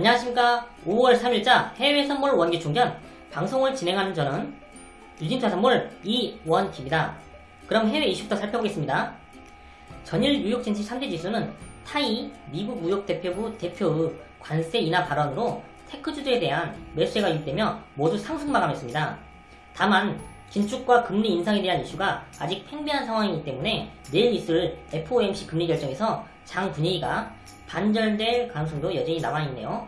안녕하십니까 5월 3일자 해외 선물 원기 충전 방송을 진행하는 저는 유진투자 선물 이원기입니다. 그럼 해외 이슈부터 살펴보겠습니다. 전일 뉴욕 증시 3대 지수는 타이 미국 무역 대표부 대표의 관세 인하 발언으로 테크주들에 대한 매수세가 유입되며 모두 상승 마감했습니다. 다만 긴축과 금리 인상에 대한 이슈가 아직 팽배한 상황이기 때문에 내일 있을 FOMC 금리 결정에서 장 분위기가 반절될 가능성도 여전히 남아있네요.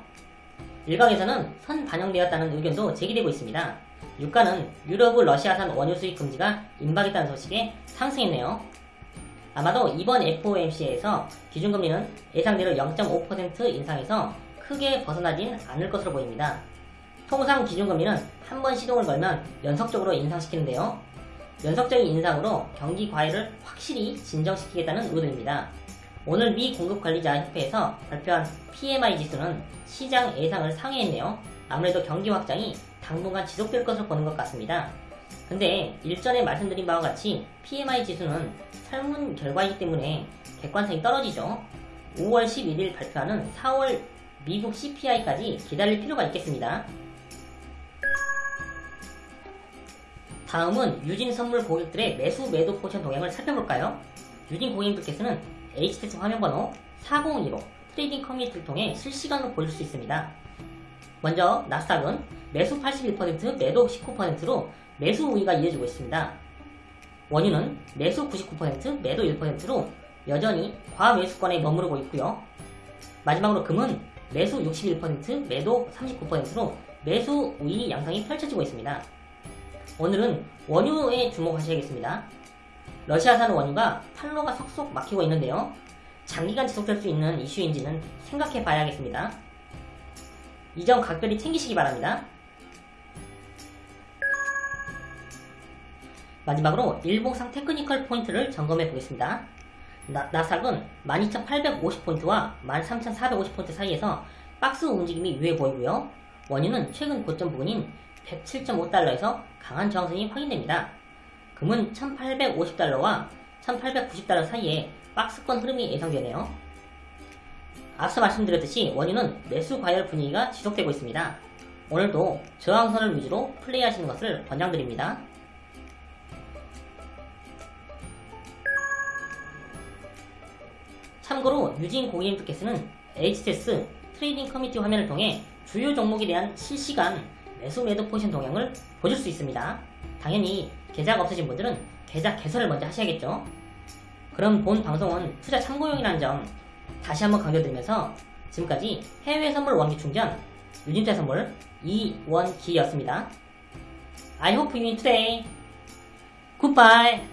일각에서는 선 반영되었다는 의견도 제기되고 있습니다. 유가는 유럽의 러시아산 원유 수입 금지가 임박했다는 소식에 상승했네요. 아마도 이번 FOMC에서 기준금리는 예상대로 0.5% 인상해서 크게 벗어나진 않을 것으로 보입니다. 통상 기준금리는 한 번 시동을 걸면 연속적으로 인상시키는데요. 연속적인 인상으로 경기 과열을 확실히 진정시키겠다는 의도입니다. 오늘 미 공급관리자협회에서 발표한 PMI 지수는 시장 예상을 상회했네요. 아무래도 경기 확장이 당분간 지속될 것으로 보는 것 같습니다. 근데 일전에 말씀드린 바와 같이 PMI 지수는 설문 결과이기 때문에 객관성이 떨어지죠. 5월 11일 발표하는 4월 미국 CPI까지 기다릴 필요가 있겠습니다. 다음은 유진 선물 고객들의 매수 매도 포지션 동향을 살펴볼까요? 유진 고객님들께서는 HTS 화면번호 4015 trading community를 통해 실시간으로 보실 수 있습니다. 먼저 나스닥은 매수 81% 매도 19%로 매수 우위가 이어지고 있습니다. 원유는 매수 99% 매도 1%로 여전히 과매수권에 머무르고 있고요. 마지막으로 금은 매수 61% 매도 39%로 매수 우위 양상이 펼쳐지고 있습니다. 오늘은 원유에 주목하셔야겠습니다. 러시아산 원유가 판로가 속속 막히고 있는데요. 장기간 지속될 수 있는 이슈인지는 생각해 봐야겠습니다. 이 점 각별히 챙기시기 바랍니다. 마지막으로 일봉상 technical point를 점검해 보겠습니다. 나, 나스닥은 12,850포인트와 13,450포인트 사이에서 박스 움직임이 유효해 보이고요. 원유는 최근 고점 부근인 107.5달러에서 강한 저항선이 확인됩니다. 금은 1850달러와 1890달러 사이에 박스권 흐름이 예상되네요. 앞서 말씀드렸듯이 원유는 매수 과열 분위기가 지속되고 있습니다. 오늘도 저항선을 위주로 플레이하시는 것을 권장드립니다. 참고로 유진 고객님들께서는 HTS trading community 화면을 통해 주요 종목에 대한 실시간 매수 매도 포지션 동향을 보실 수 있습니다. 당연히 계좌가 없으신 분들은 계좌 개설을 먼저 하셔야겠죠. 그럼 본 방송은 투자 참고용이라는 점 다시 한번 강조드리면서 지금까지 해외 선물 원기 충전 유진투자선물 이원기였습니다. I hope you today. Goodbye.